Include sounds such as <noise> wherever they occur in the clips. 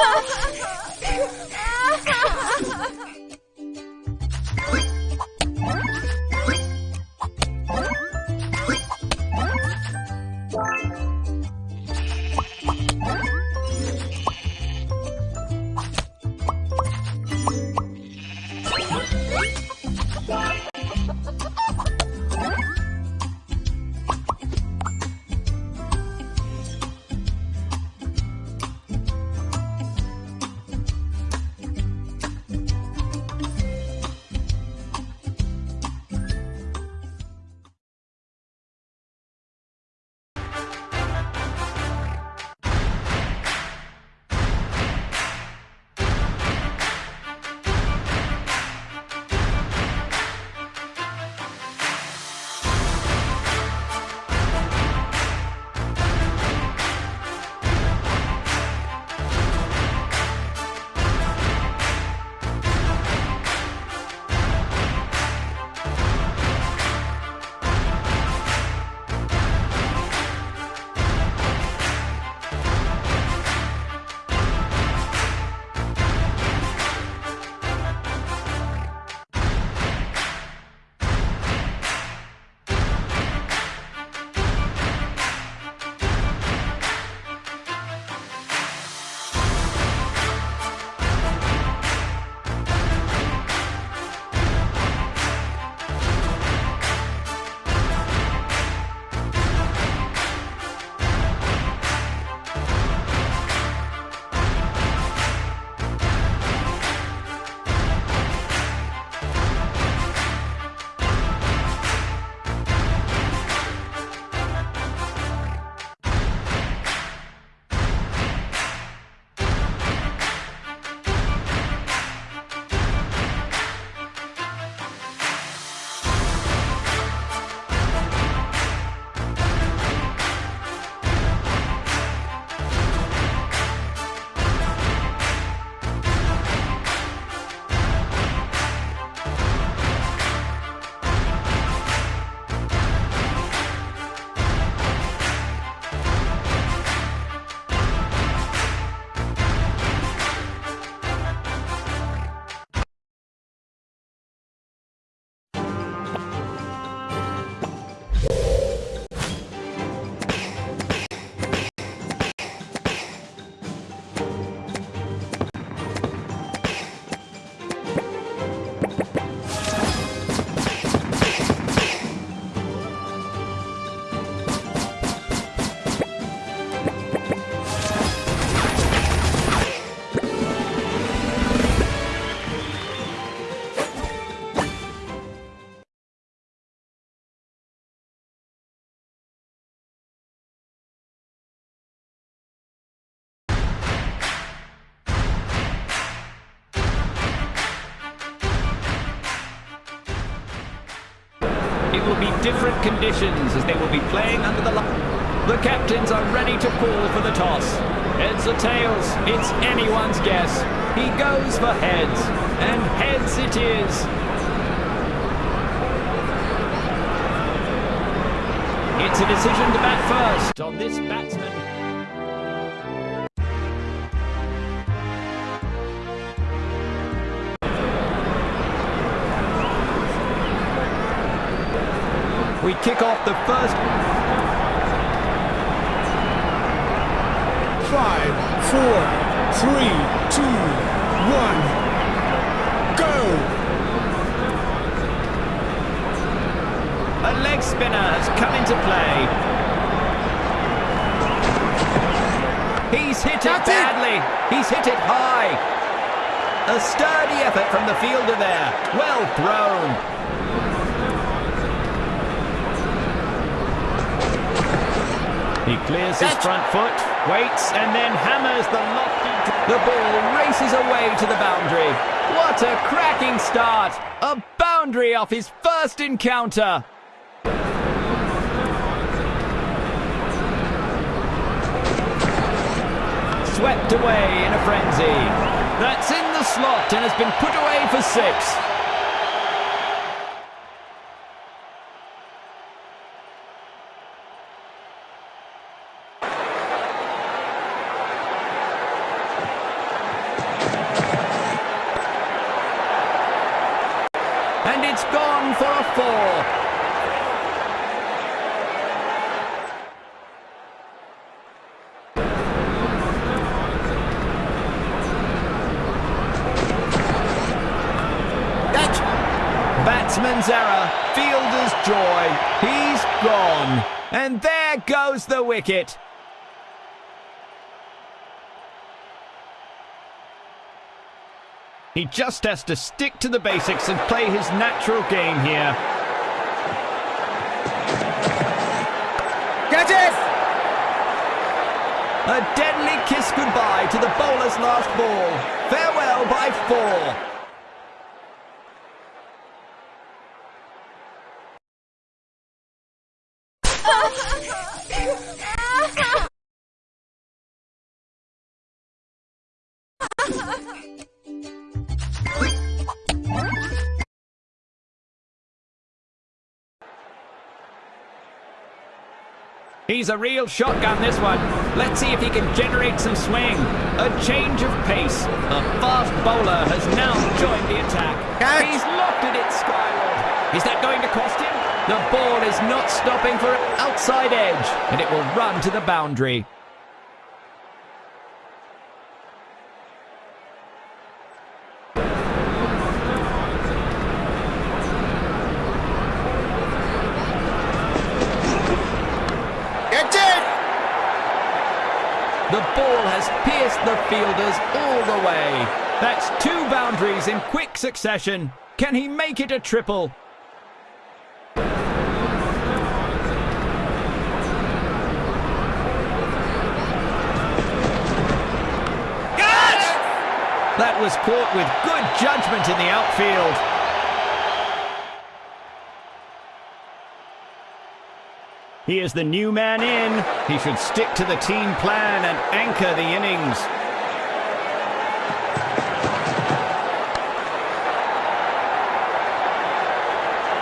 It <laughs> will be different conditions as they will be playing under the light. The captains are ready to call for the toss. Heads or tails, it's anyone's guess. He goes for heads, and heads it is. It's a decision to bat first on this batsman. Kick off the first. Five, four, three, two, one, go! A leg spinner has come into play. He's hit it That's it. badly. He's hit it high. A sturdy effort from the fielder there. Well thrown. He clears his front foot, waits, and then hammers the lofty... The ball races away to the boundary. What a cracking start! A boundary off his first encounter. Swept away in a frenzy. That's in the slot and has been put away for six. man's error. Fielder's joy. He's gone. And there goes the wicket. He just has to stick to the basics and play his natural game here. Catch it! A deadly kiss goodbye to the bowler's last ball. Farewell by four. He's a real shotgun, this one. Let's see if he can generate some swing. A change of pace. A fast bowler has now joined the attack. Catch. He's lofted it skyward. Is that going to cost him? The ball is not stopping for an outside edge, and it will run to the boundary. Catch it! The ball has pierced the fielders all the way. That's two boundaries in quick succession. Can he make it a triple? That was caught with good judgment in the outfield. He is the new man in. He should stick to the team plan and anchor the innings.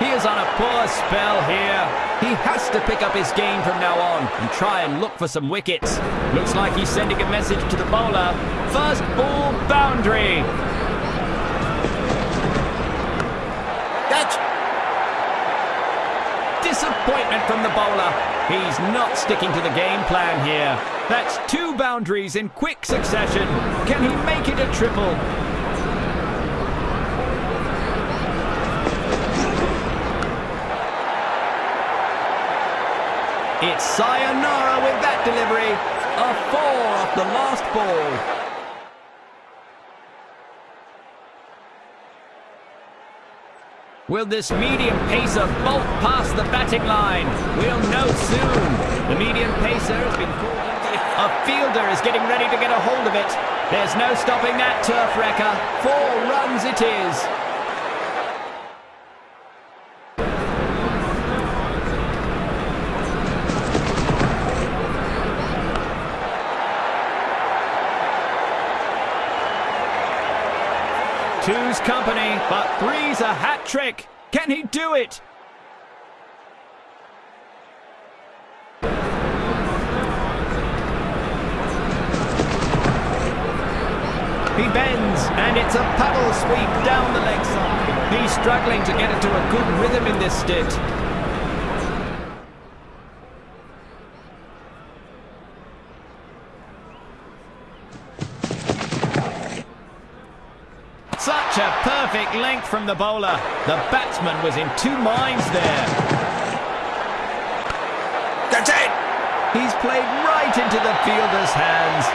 He is on a poor spell here. He has to pick up his game from now on and try and look for some wickets. Looks like he's sending a message to the bowler. First ball boundary. Catch! Disappointment from the bowler. He's not sticking to the game plan here. That's two boundaries in quick succession. Can he make it a triple? It's sayonara with that delivery. A four off the last ball. Will this medium pacer bolt past the batting line? We'll know soon. The medium pacer has been called. A fielder is getting ready to get a hold of it. There's no stopping that turf wrecker. Four runs it is. Two's company, but three's a hat trick. Can he do it? He bends, and it's a paddle sweep down the leg side. He's struggling to get into a good rhythm in this stint. Such a length from the bowler. The batsman was in two minds there. Catch it! He's played right into the fielder's hands.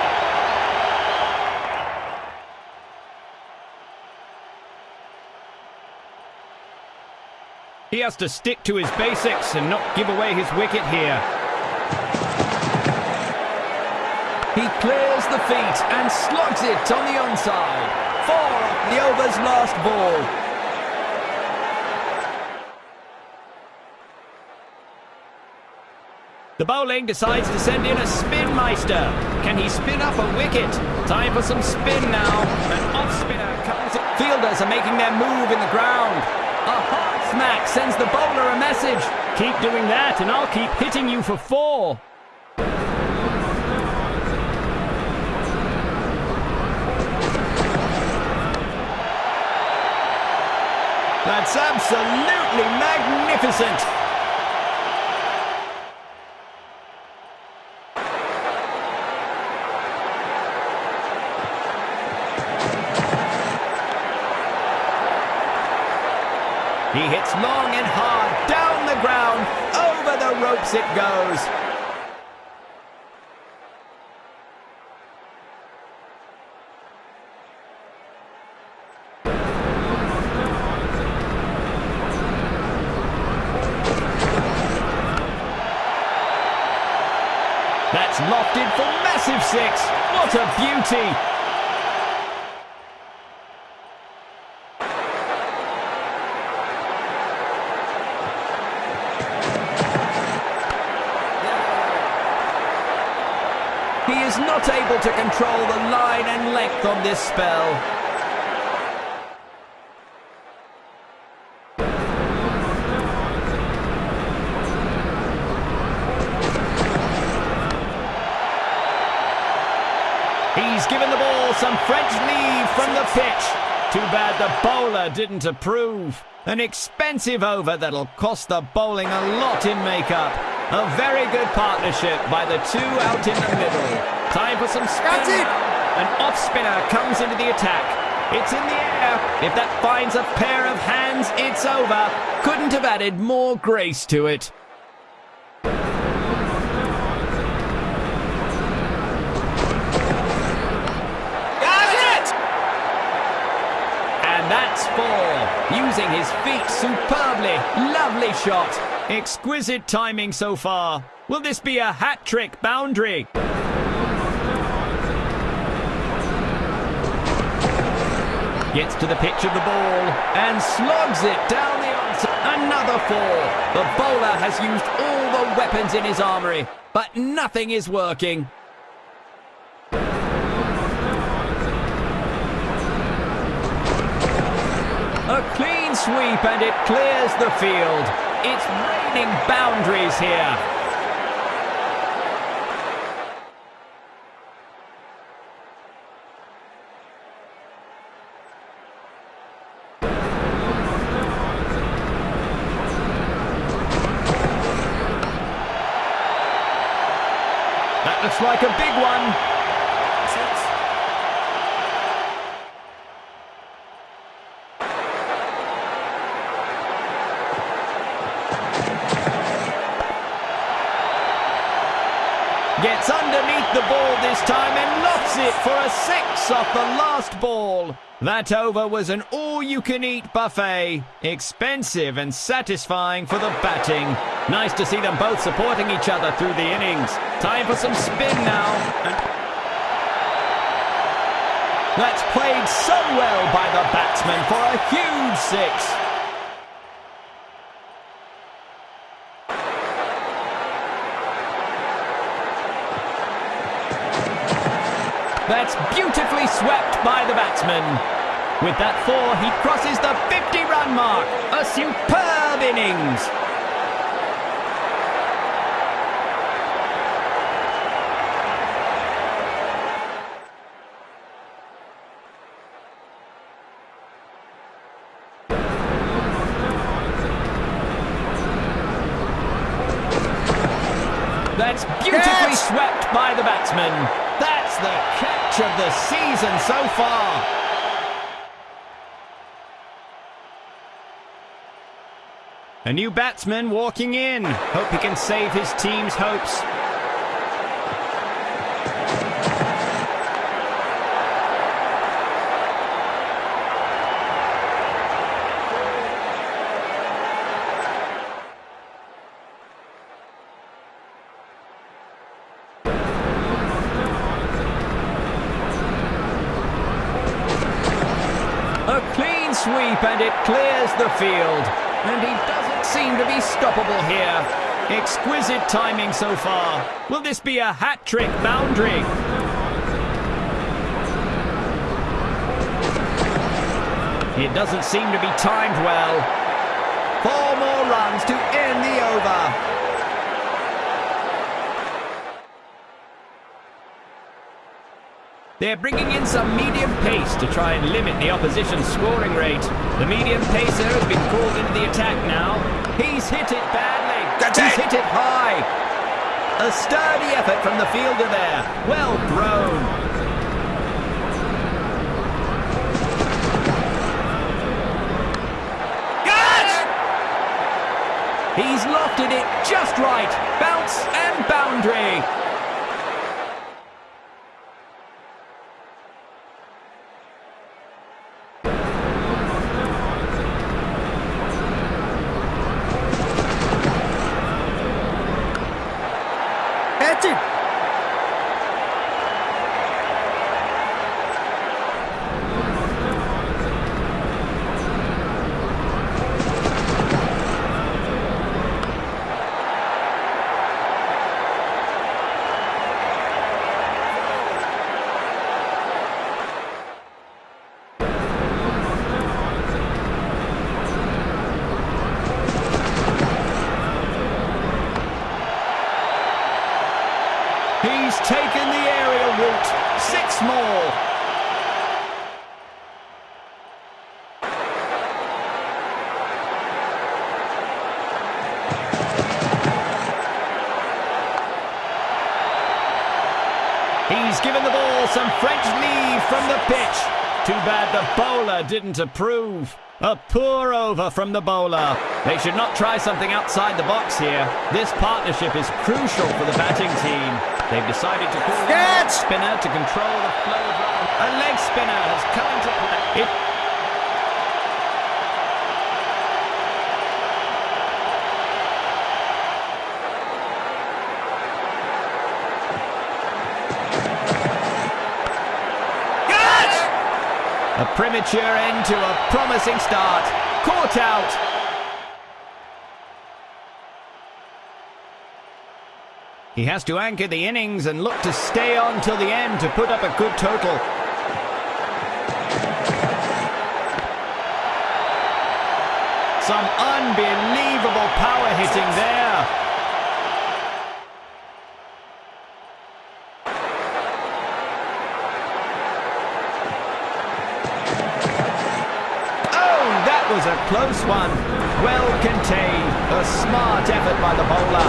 He has to stick to his basics and not give away his wicket here. He clears the feet and slugs it on the onside. The over's last ball. The bowling decides to send in a spin meister. Can he spin up a wicket? Time for some spin now. An off spinner comes in. Fielders are making their move in the ground. A hard smack sends the bowler a message. Keep doing that and I'll keep hitting you for four. That's absolutely magnificent. He hits long and hard, down the ground, over the ropes it goes. That's lofted for massive six. What beauty. He is not able to control the line and length on this spell. He's given the ball some French leave from the pitch. Too bad the bowler didn't approve. An expensive over that'll cost the bowling a lot in makeup. A very good partnership by the two out in the middle. Time for some spin. That's it. An off spinner comes into the attack. It's in the air. If that finds a pair of hands, it's over. Couldn't have added more grace to it. That's four. Using his feet superbly. Lovely shot. Exquisite timing so far. Will this be a hat trick boundary? Gets to the pitch of the ball and slogs it down the. Another four. The bowler has used all the weapons in his armory, but nothing is working. A clean sweep and it clears the field. It's raining boundaries here. That looks like a big one. Gets underneath the ball this time and lofts it for a six off the last ball. That over was an all-you-can-eat buffet. Expensive and satisfying for the batting. Nice to see them both supporting each other through the innings. Time for some spin now. That's played so well by the batsman for a huge six. That's beautifully swept by the batsman. With that four, he crosses the 50-run mark. A superb innings. That's beautifully Catch! swept by the batsman. That's the catch of the season so far. A new batsman walking in. Hope he can save his team's hopes. Clears the field. And he doesn't seem to be stoppable here. Exquisite timing so far. Will this be a hat trick boundary? It doesn't seem to be timed well. Four more runs to end the over. They're bringing in some medium pace to try and limit the opposition's scoring rate. The medium pacer has been called into the attack now. He's hit it badly. That's He's it. hit it high. A sturdy effort from the fielder there. Well thrown. Yes! He's lofted it just right. Bounce and boundary. Catch it! He's taken the aerial route. Six more. He's given the ball some French lead from the pitch. Too bad the bowler didn't approve. A poor over from the bowler. They should not try something outside the box here. This partnership is crucial for the batting team. They've decided to call a spinner to control the flow of run. A leg spinner has come into play. It premature end to a promising start. Caught out. He has to anchor the innings and look to stay on till the end to put up a good total. Some unbelievable power hitting there. Close one. Well contained. A smart effort by the bowler.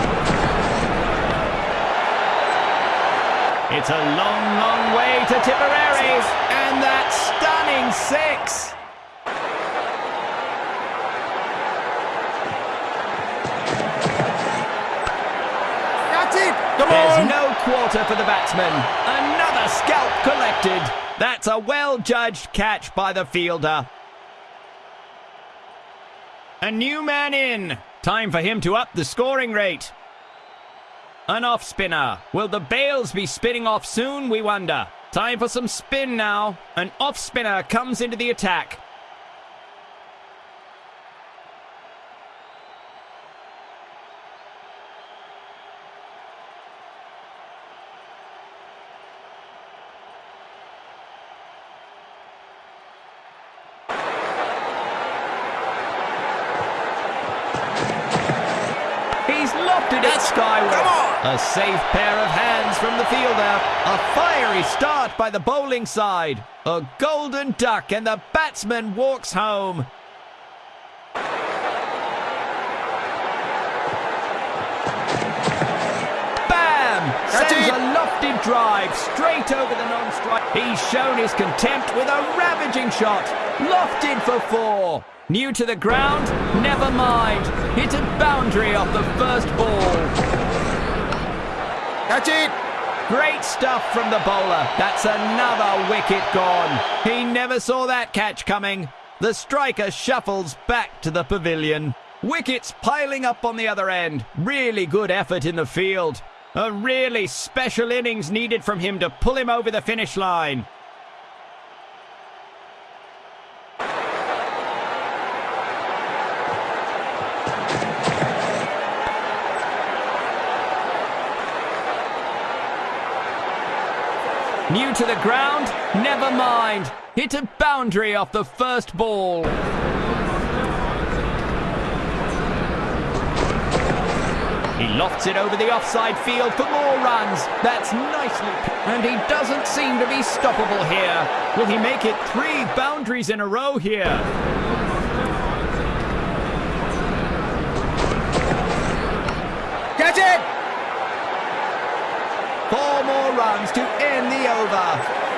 It's a long, long way to Tipperary. And that stunning six. Catch it! Come There's on! no quarter for the batsman. Another scalp collected. That's a well-judged catch by the fielder. A new man in. Time for him to up the scoring rate. An off spinner. Will the bails be spinning off soon, we wonder? Time for some spin now. An off spinner comes into the attack. He's lofted it That's- skyward. A safe pair of hands from the fielder. A fiery start by the bowling side. A golden duck and the batsman walks home. Bam! That's Sends a lofted drive straight over the non-strike. He's shown his contempt with a ravaging shot. Lofted for four. New to the ground? Never mind. Hit a boundary off the first ball. Catch it! Great stuff from the bowler. That's another wicket gone. He never saw that catch coming. The striker shuffles back to the pavilion. Wickets piling up on the other end. Really good effort in the field. A really special innings needed from him to pull him over the finish line. New to the ground? Never mind. Hit a boundary off the first ball. He lofts it over the offside field for more runs. That's nicely. And he doesn't seem to be stoppable here. Will he make it three boundaries in a row here? Catch it! Four more runs to end the over.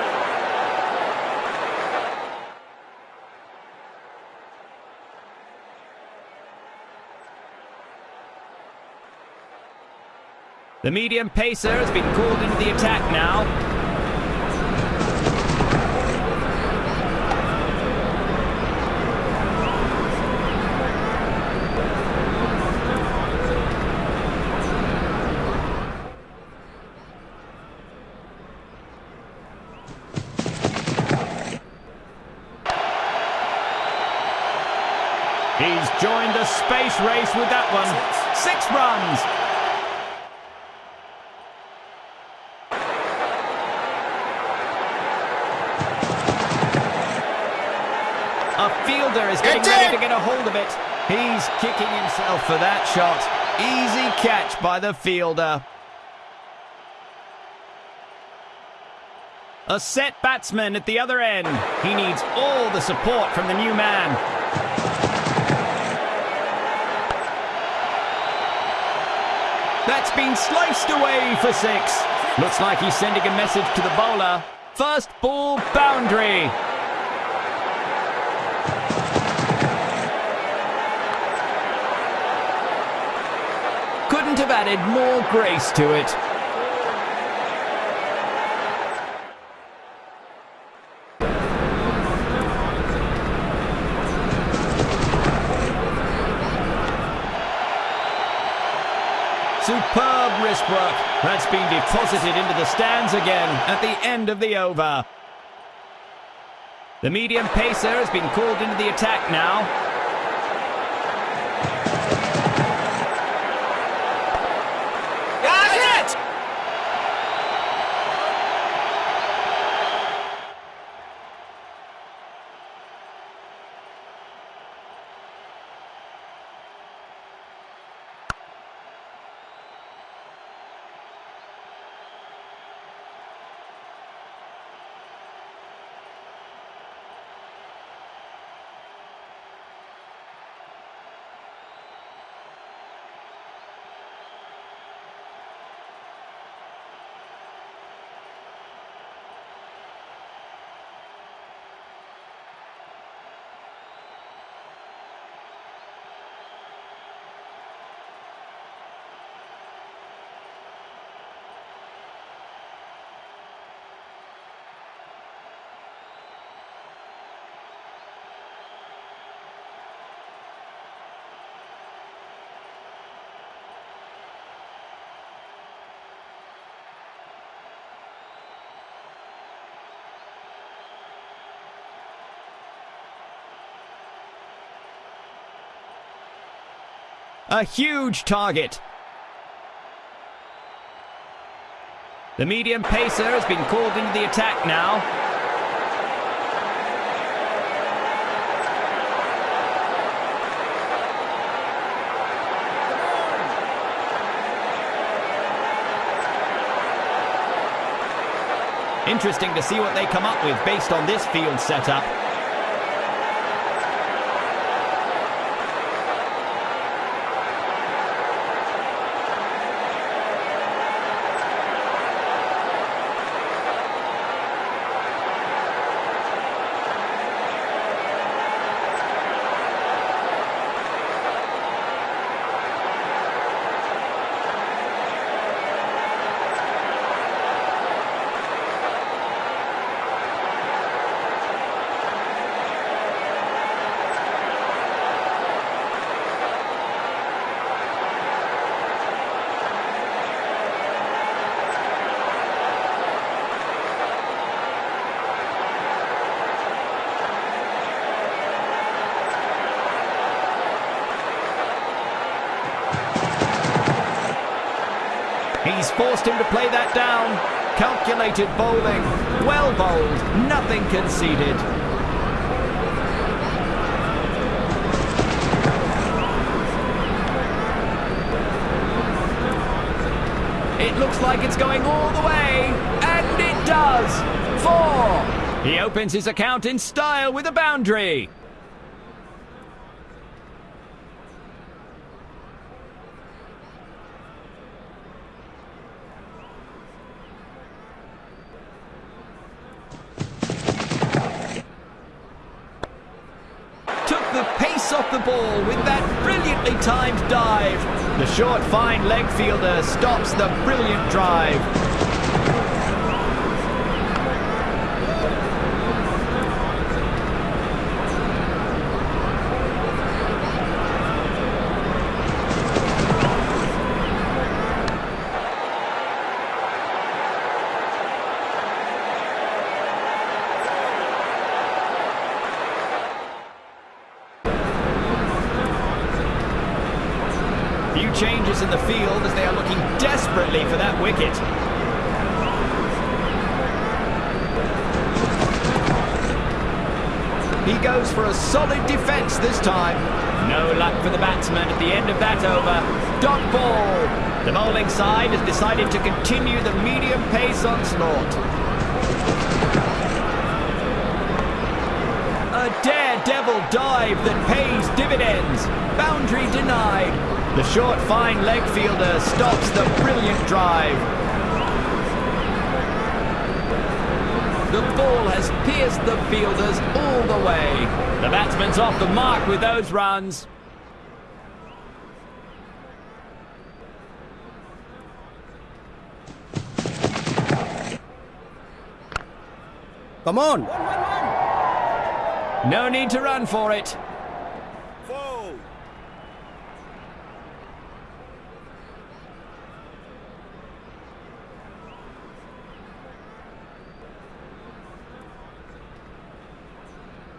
The medium pacer has been called into the attack now. He's joined the space race with that one. Six runs. A fielder is getting It's ready in. to get a hold of it. He's kicking himself for that shot. Easy catch by the fielder. A set batsman at the other end. He needs all the support from the new man. That's been sliced away for six. Looks like he's sending a message to the bowler. First ball boundary. Added more grace to it. Superb wrist work. That's been deposited into the stands again at the end of the over. The medium pacer has been called into the attack now. Got it! A huge target. The medium pacer has been called into the attack now. Interesting to see what they come up with based on this field setup. He's forced him to play that down. Calculated bowling. Well bowled. Nothing conceded. It looks like it's going all the way. And it does. Four. He opens his account in style with a boundary. took the pace off the ball with that brilliantly timed dive. The short, fine leg fielder stops the brilliant drive. Few changes in the field as they are looking desperately for that wicket. He goes for a solid defence this time. No luck for the batsman at the end of that over. Dot ball. The bowling side has decided to continue the medium pace onslaught. A daredevil dive that pays dividends. Boundary denied. The short, fine leg fielder stops the brilliant drive. The ball has pierced the fielders all the way. The batsman's off the mark with those runs. Come on. No need to run for it.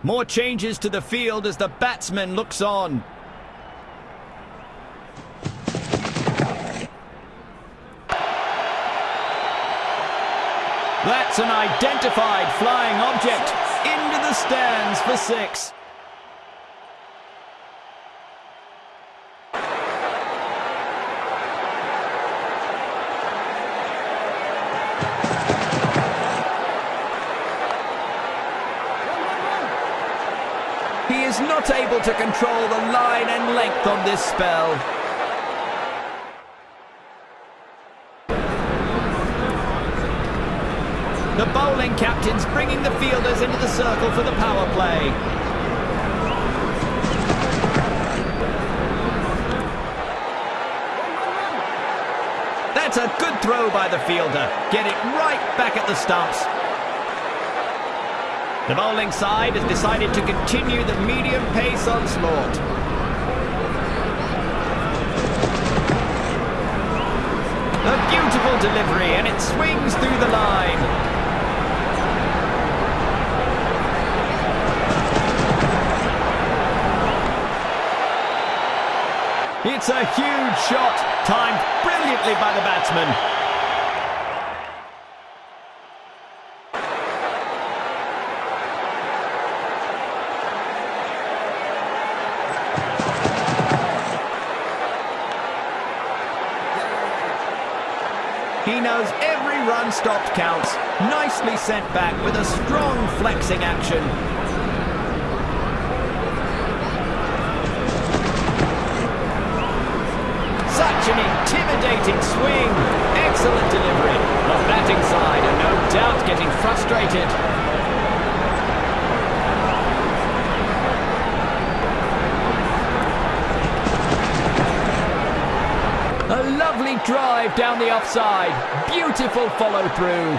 More changes to the field as the batsman looks on. That's an identified flying object into the stands for six. He is not able to control the line and length on this spell. The bowling captain's bringing the fielders into the circle for the power play. That's a good throw by the fielder. Get it right back at the stumps. The bowling side has decided to continue the medium pace onslaught. A beautiful delivery and it swings through the line. It's a huge shot, timed brilliantly by the batsman. Counts. Nicely sent back with a strong flexing action. Such an intimidating swing. Excellent delivery. The batting side are no doubt getting frustrated. A lovely drive down the offside. Beautiful follow through.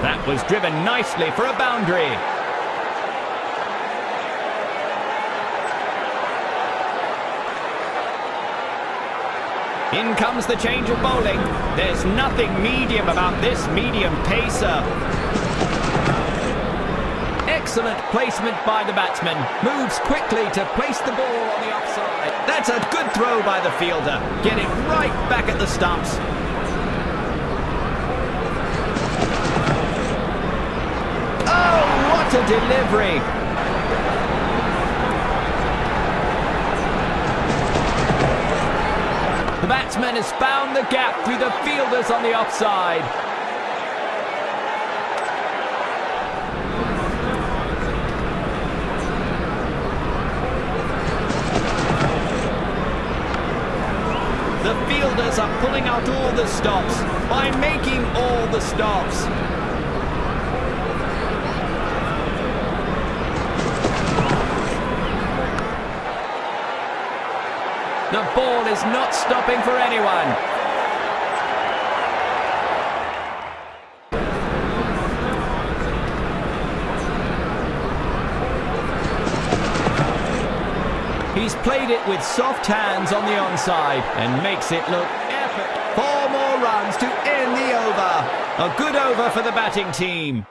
That was driven nicely for a boundary. In comes the change of bowling. There's nothing medium about this medium pacer. Excellent placement by the batsman. Moves quickly to place the ball on the offside. That's a good throw by the fielder. Get it right back at the stumps. Oh, what a delivery! The batsman has found the gap through the fielders on the offside. The fielders are pulling calling out all the stops, by making all the stops. The ball is not stopping for anyone. He's played it with soft hands on the onside and makes it look A good over for the batting team.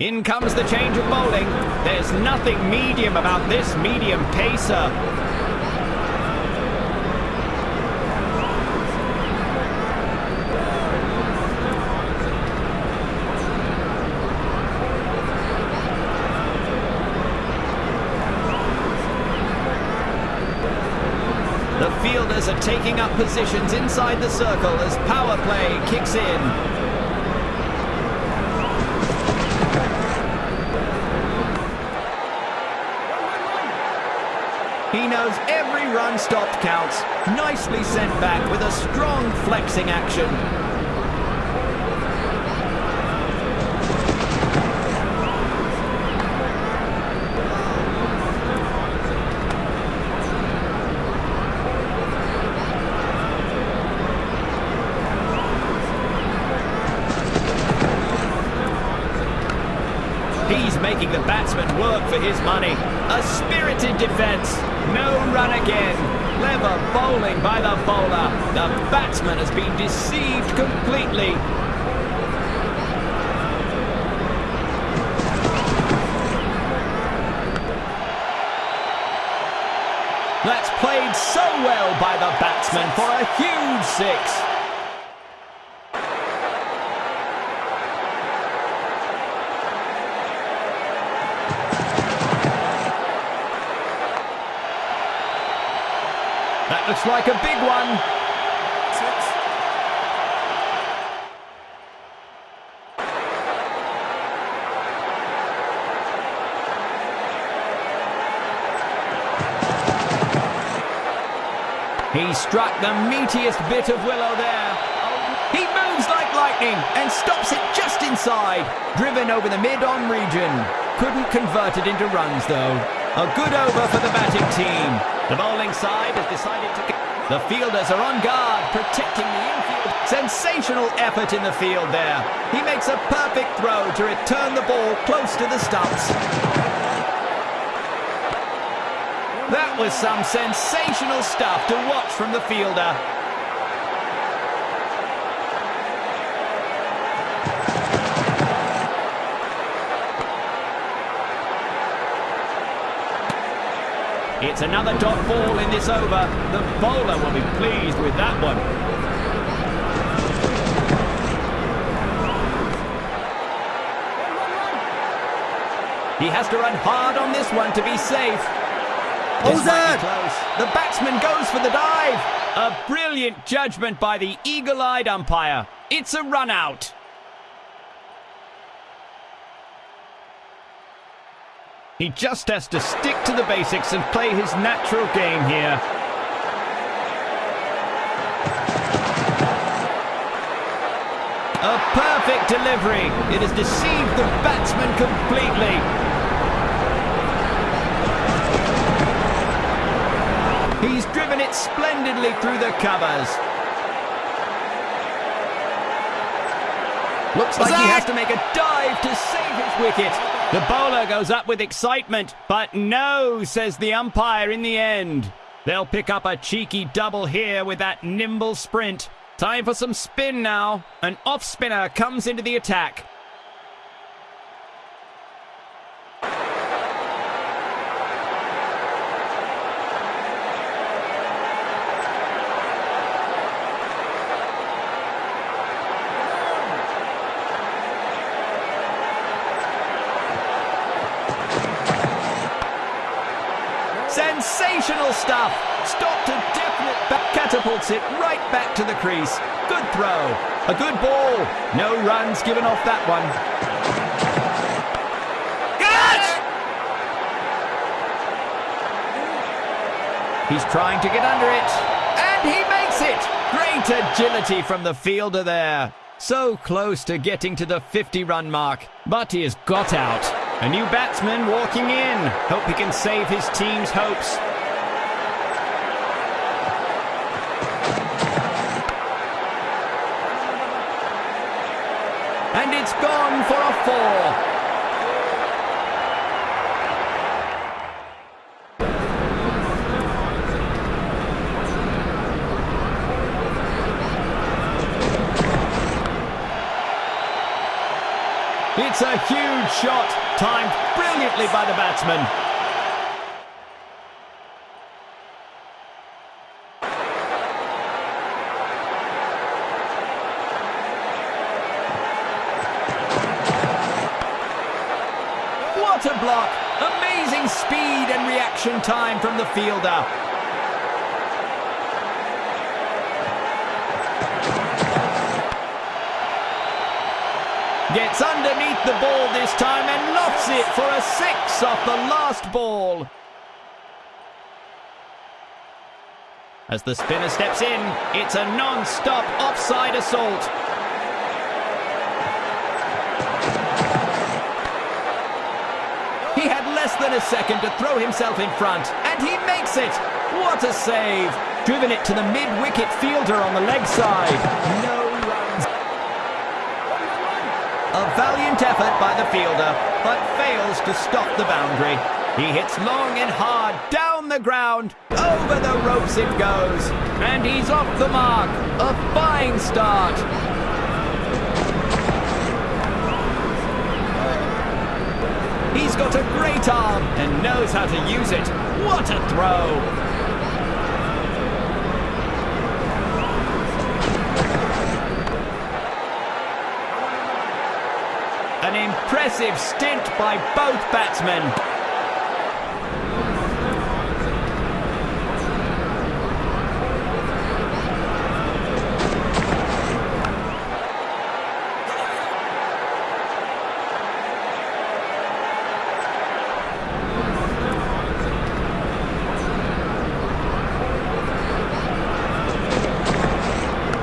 In comes the change of bowling. There's nothing medium about this medium pacer. The fielders are taking up positions inside the circle as power play kicks in. He knows every run stopped counts. Nicely sent back with a strong flexing action. He's making the batsman work for his money. A spirited defence. No run again. Clever bowling by the bowler. The batsman has been deceived completely. That's played so well by the batsman for a huge six. That looks like a big one. He struck the meatiest bit of willow there. He moves like lightning and stops it just inside. Driven over the mid-on region. Couldn't convert it into runs though. A good over for the batting team. The bowling side has decided to... The fielders are on guard, protecting the infield. Sensational effort in the field there. He makes a perfect throw to return the ball close to the stumps. That was some sensational stuff to watch from the fielder. It's another dot ball in this over. The bowler will be pleased with that one. He has to run hard on this one to be safe. This Who's might be that? close. The batsman goes for the dive. A brilliant judgment by the eagle-eyed umpire. It's a run out. He just has to stick to the basics and play his natural game here. A perfect delivery. It has deceived the batsman completely. He's driven it splendidly through the covers. Looks like he has to make a dive to save his wicket. The bowler goes up with excitement, but no, says the umpire in the end. They'll pick up a cheeky double here with that nimble sprint. Time for some spin now. An off spinner comes into the attack. Sensational stuff! Stopped a definite back, catapults it right back to the crease. Good throw. A good ball. No runs given off that one. He's trying to get under it. And he makes it! Great agility from the fielder there. So close to getting to the 50-run mark, but he has got out. A new batsman walking in. Hope he can save his team's hopes. And it's gone for a four. It's a huge shot, timed brilliantly by the batsman. What a block! Amazing speed and reaction time from the fielder. Gets underneath the ball this time and it for a six off the last ball. As the spinner steps in, it's a non-stop offside assault. He had less than a second to throw himself in front, and he makes it! What a save! Driven it to the mid-wicket fielder on the leg side. No a valiant effort by the fielder, but fails to stop the boundary. He hits long and hard, down the ground, over the ropes it goes. And he's off the mark. A fine start. He's got a great arm and knows how to use it. What a throw! An impressive stint by both batsmen.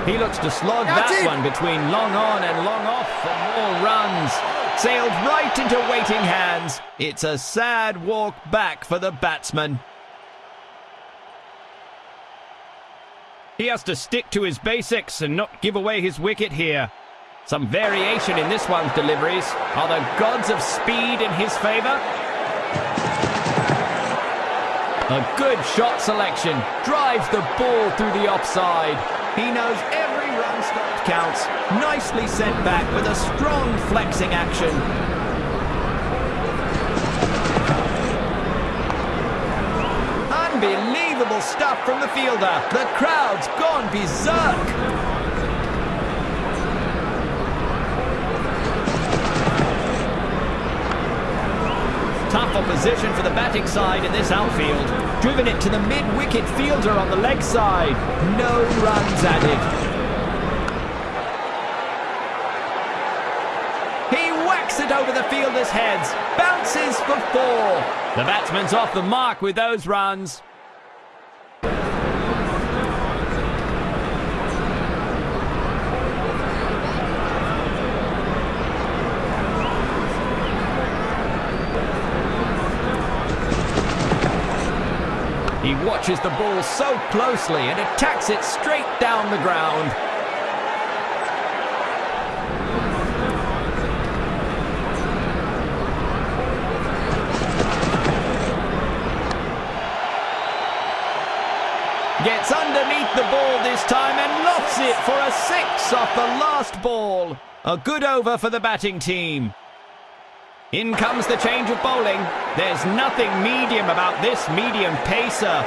He looks to slog That's that it. one between long on and long off for more runs. Sailed right into waiting hands. It's a sad walk back for the batsman. He has to stick to his basics and not give away his wicket here. Some variation in this one's deliveries. Are the gods of speed in his favour? A good shot selection. Drives the ball through the offside. He knows every run stopped counts. Nicely sent back with a strong flexing action. Unbelievable stuff from the fielder. The crowd's gone berserk. Tough opposition for the batting side in this outfield. Driven it to the mid-wicket fielder on the leg side. No runs added. He fielder's heads. Bounces for four. The batsman's off the mark with those runs. He watches the ball so closely and attacks it straight down the ground. Gets underneath the ball this time and lofts it for a six off the last ball. A good over for the batting team. In comes the change of bowling. There's nothing medium about this medium pacer.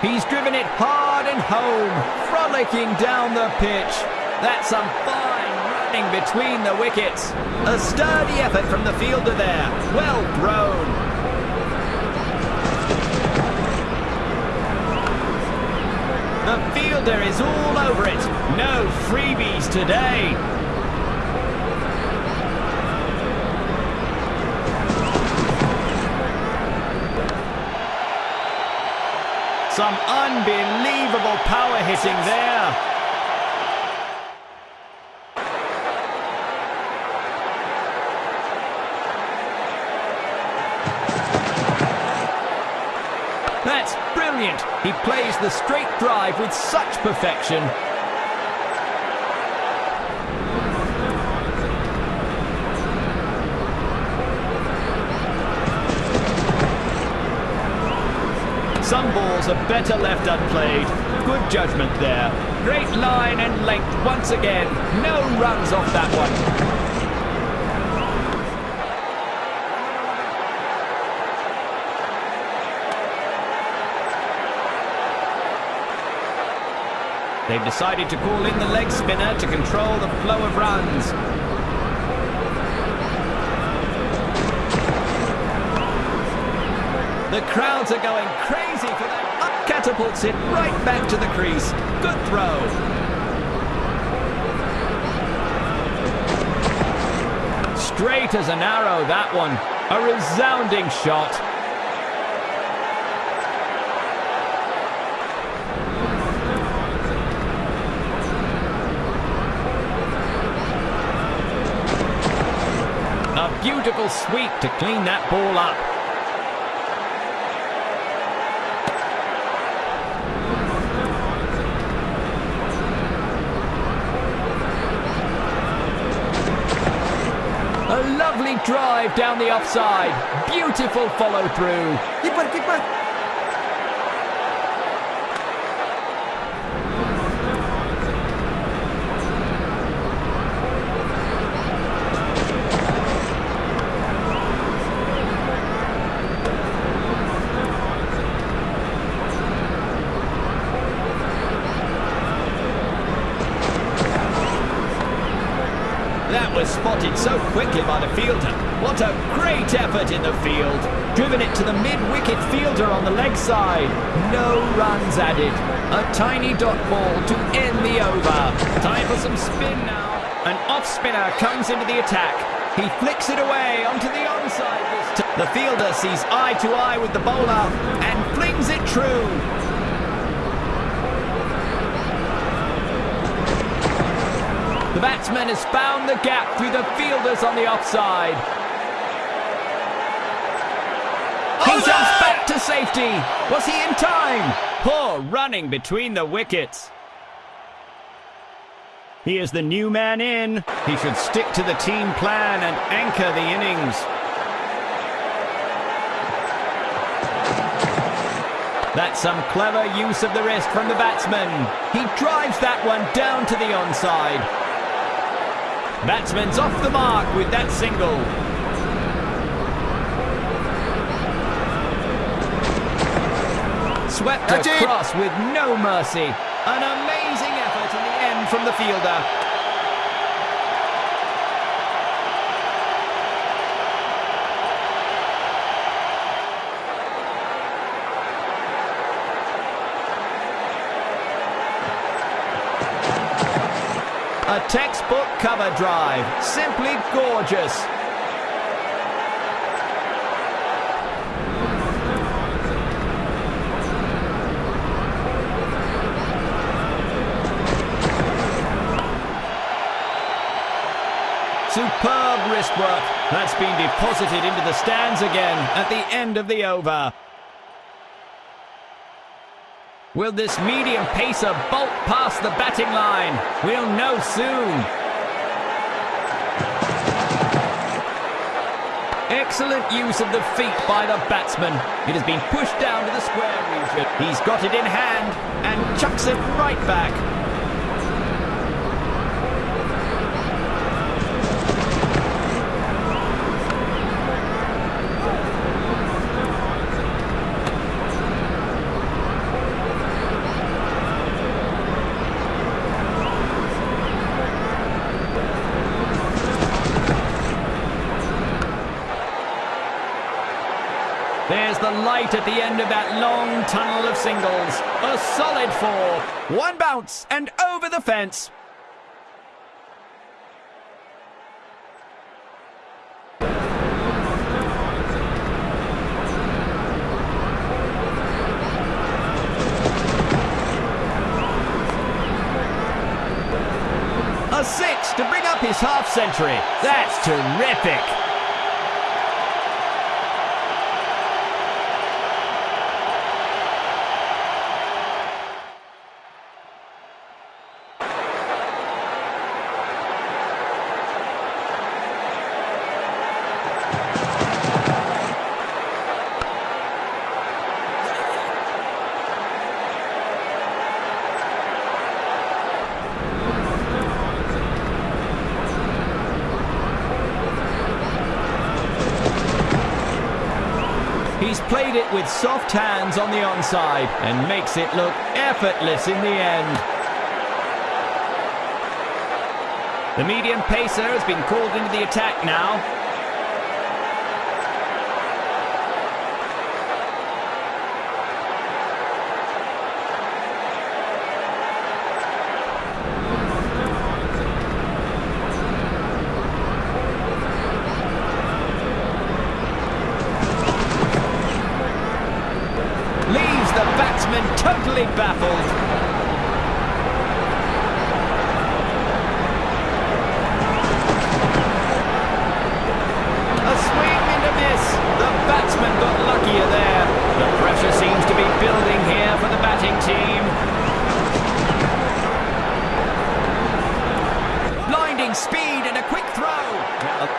He's driven it hard and home, frolicking down the pitch. That's some fine running between the wickets. A sturdy effort from the fielder there. Well thrown. The fielder is all over it. No freebies today. Some unbelievable power hitting there. Brilliant. He plays the straight drive with such perfection. Some balls are better left unplayed. Good judgment there. Great line and length once again. No runs off that one. They've decided to call in the leg spinner to control the flow of runs. The crowds are going crazy for that. Up catapults it right back to the crease. Good throw. Straight as an arrow, that one. A resounding shot. A sweep to clean that ball up. A lovely drive down the offside. Beautiful follow through. Was spotted so quickly by the fielder. What a great effort in the field. Driven it to the mid-wicket fielder on the leg side. No runs added. A tiny dot ball to end the over. Time for some spin now. An off-spinner comes into the attack. He flicks it away onto the onside. The fielder sees eye to eye with the bowler and flings it true. The batsman has found the gap through the fielders on the offside. He jumps back to safety. Was he in time? Poor running between the wickets. He is the new man in. He should stick to the team plan and anchor the innings. That's some clever use of the wrist from the batsman. He drives that one down to the onside. Batsman's off the mark with that single. Swept across with no mercy. An amazing effort in the end from the fielder. Cover drive. Simply gorgeous. Superb wrist work. That's been deposited into the stands again at the end of the over. Will this medium pacer bolt past the batting line? We'll know soon. Excellent use of the feet by the batsman. It has been pushed down to the square region. He's got it in hand and chucks it right back. singles. A solid four. One bounce and over the fence. A six to bring up his half century. That's terrific. He's played it with soft hands on the onside and makes it look effortless in the end. The medium pacer has been called into the attack now. Leaves the batsman totally baffled. A swing and a miss. The batsman got luckier there. The pressure seems to be building here for the batting team. Blinding speed and a quick throw.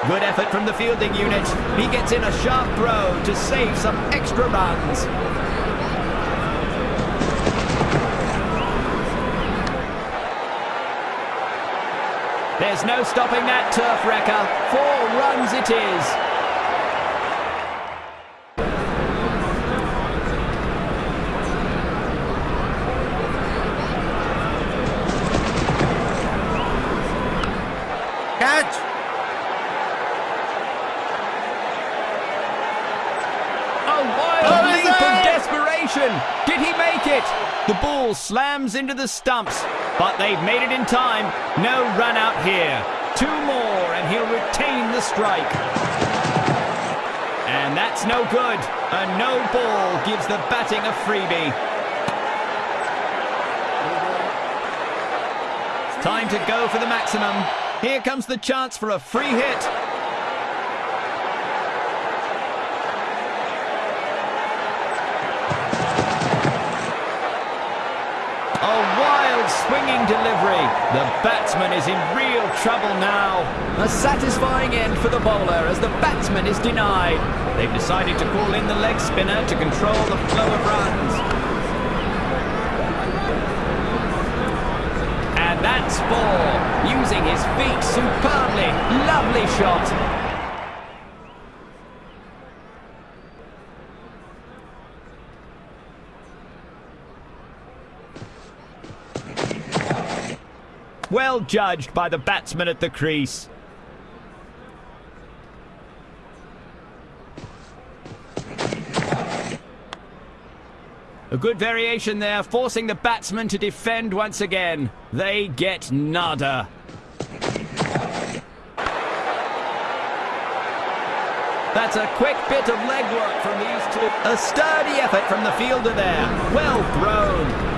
Good effort from the fielding unit. He gets in a sharp throw to save some extra runs. There's no stopping that turf wrecker. Four runs it is. Catch! A wild Oh, is leap of it? desperation. Did he make it? The ball slams into the stumps, but they've made it in time. No run out here. Two more, and he'll retain the strike. And that's no good. A no ball gives the batting a freebie. Time to go for the maximum. Here comes the chance for a free hit. Swinging delivery. The batsman is in real trouble now. A satisfying end for the bowler as the batsman is denied. They've decided to call in the leg spinner to control the flow of runs. And that's four. Using his feet superbly. Lovely shot. Well judged by the batsman at the crease. A good variation there, forcing the batsman to defend once again. They get nada. That's a quick bit of legwork from these two. A sturdy effort from the fielder there. Well thrown.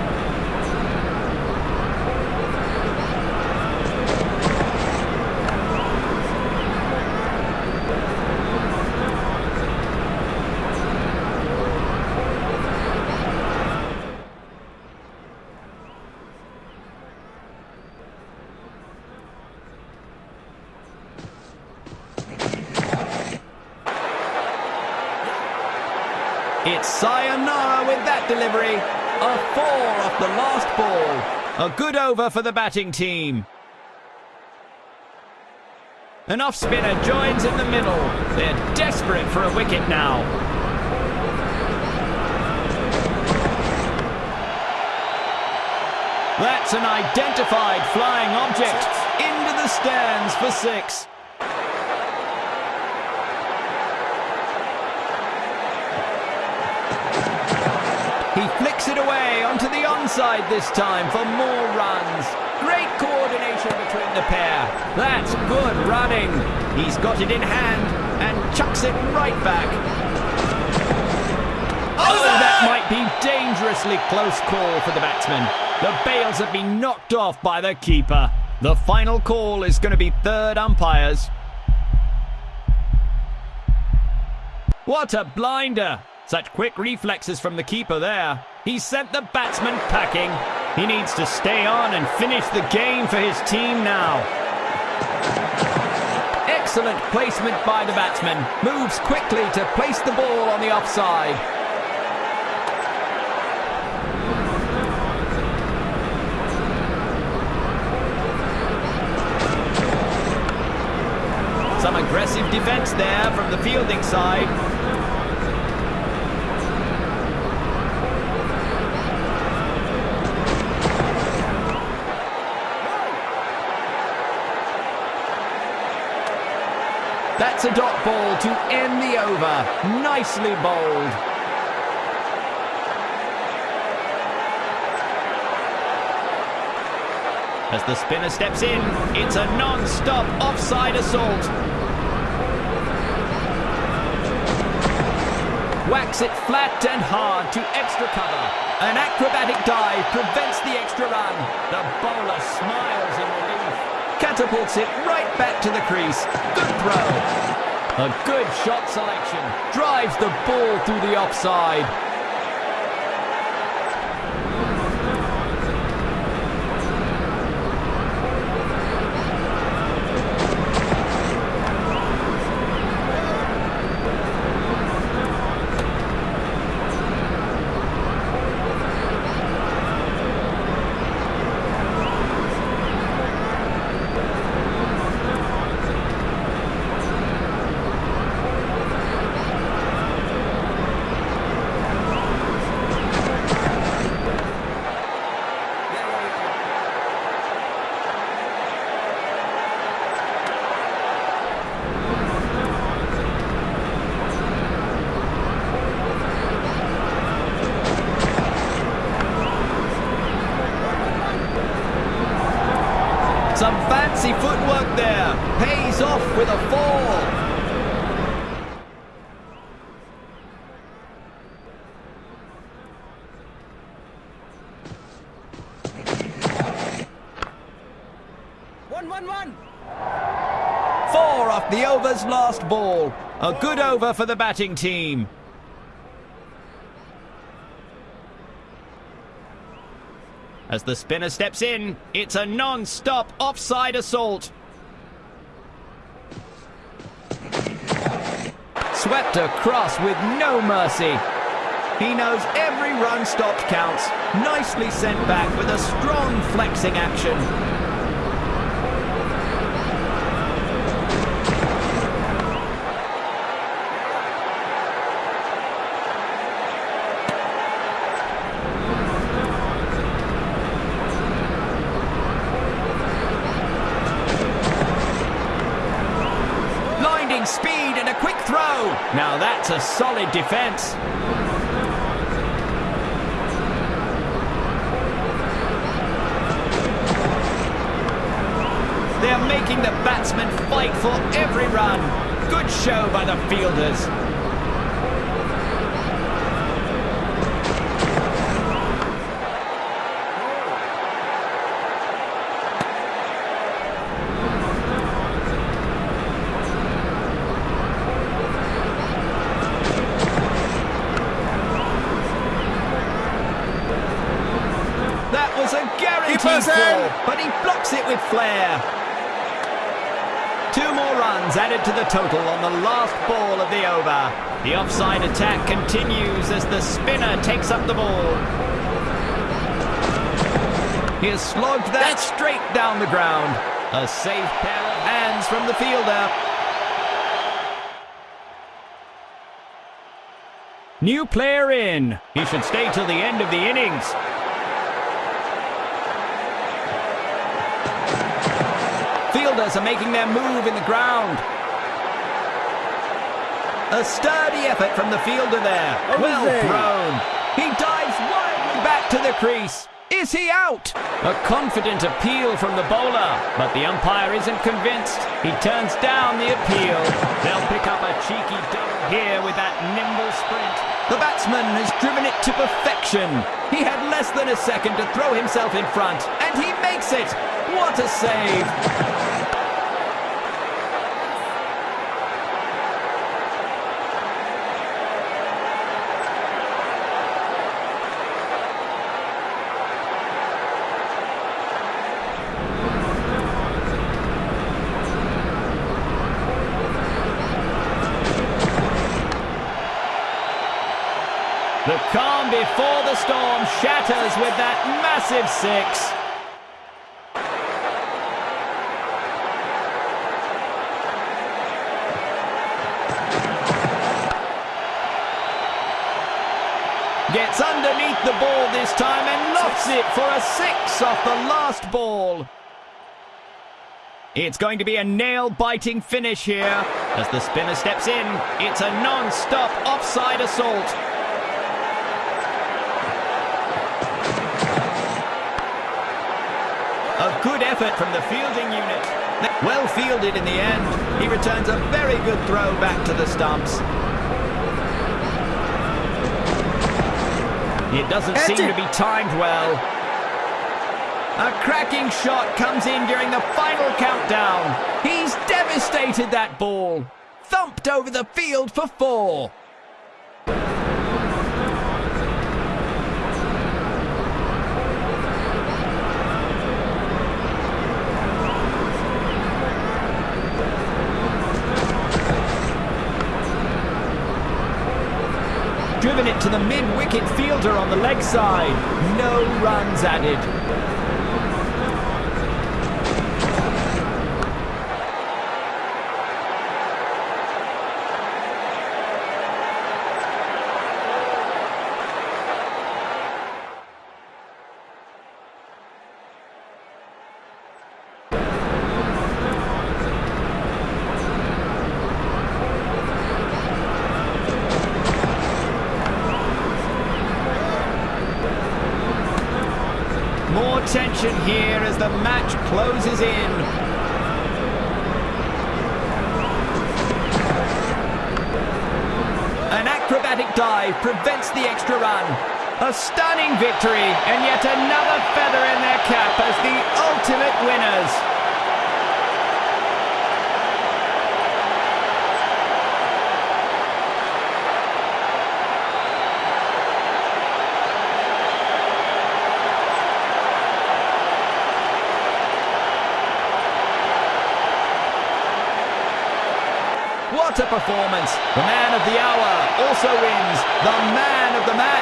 It's sayonara with that delivery. A four off the last ball. Good over for the batting team. An off spinner joins in the middle. They're desperate for a wicket now. That's an identified flying object. Into the stands for six. Flicks it away onto the onside this time for more runs. Great coordination between the pair. That's good running. He's got it in hand and chucks it right back. Oh, that might be dangerously close call for the batsman. The bails have been knocked off by the keeper. The final call is going to be third umpires. What a blinder! Such quick reflexes from the keeper there. He sent the batsman packing. He needs to stay on and finish the game for his team now. Excellent placement by the batsman. Moves quickly to place the ball on the offside. Some aggressive defence there from the fielding side. That's a dot ball to end the over. Nicely bowled. As the spinner steps in, it's a non-stop offside assault. Whacks it flat and hard to extra cover. An acrobatic dive prevents the extra run. The bowler smiles. Catapults it right back to the crease. Good throw. A good shot selection. Drives the ball through the offside. Last ball. A good over for the batting team. As the spinner steps in, it's a non-stop offside assault. Swept across with no mercy. He knows every run stopped counts. Nicely sent back with a strong flexing action. Solid defence. They're making the batsmen fight for every run. Good show by the fielders. Added to the total on the last ball of the over. The offside attack continues as the spinner takes up the ball. He has slogged that straight down the ground. A safe pair of hands from the fielder. New player in. He should stay till the end of the innings. Fielders are making their move in the ground. A sturdy effort from the fielder there. well thrown. He dives wildly back to the crease. Is he out? A confident appeal from the bowler, but the umpire isn't convinced. He turns down the appeal. They'll pick up a cheeky double here with that nimble sprint. The batsman has driven it to perfection. He had less than a second to throw himself in front, and he makes makes it. What a save. Massive six. Gets underneath the ball this time and lofts it for a six off the last ball. It's going to be a nail-biting finish here. As the spinner steps in, it's a non-stop offside assault. Effort from the fielding unit. Well fielded in the end. He returns a very good throw back to the stumps. It doesn't seem to be timed well. A cracking shot comes in during the final countdown. He's devastated that ball. Thumped over the field for four. Driven it to the mid-wicket fielder on the leg side. No runs added. More tension here as the match closes in. An acrobatic dive prevents the extra run. A stunning victory and yet another feather in their cap as the ultimate winners. What a performance. The man of the hour also wins the man of the match.